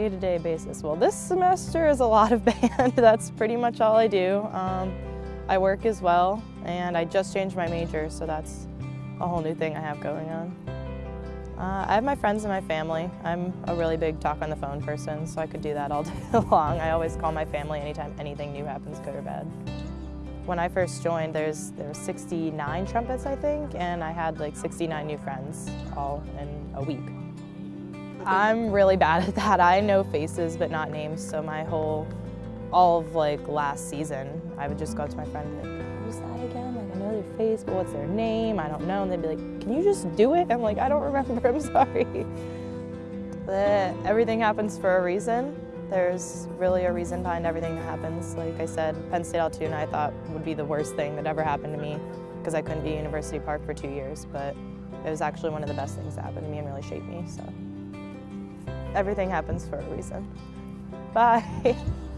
day-to-day basis? Well, this semester is a lot of band. That's pretty much all I do. Um, I work as well, and I just changed my major, so that's a whole new thing I have going on. Uh, I have my friends and my family. I'm a really big talk on the phone person, so I could do that all day long. I always call my family anytime anything new happens, good or bad. When I first joined, there's there were 69 trumpets, I think, and I had like 69 new friends all in a week. I'm really bad at that. I know faces but not names, so my whole, all of like last season, I would just go to my friend and be like, who's that again? Like I know their face, but what's their name? I don't know. And they'd be like, can you just do it? I'm like, I don't remember, I'm sorry. But everything happens for a reason. There's really a reason behind everything that happens. Like I said, Penn State Altoona I thought would be the worst thing that ever happened to me because I couldn't be at University Park for two years, but it was actually one of the best things that happened to me and really shaped me, so everything happens for a reason. Bye.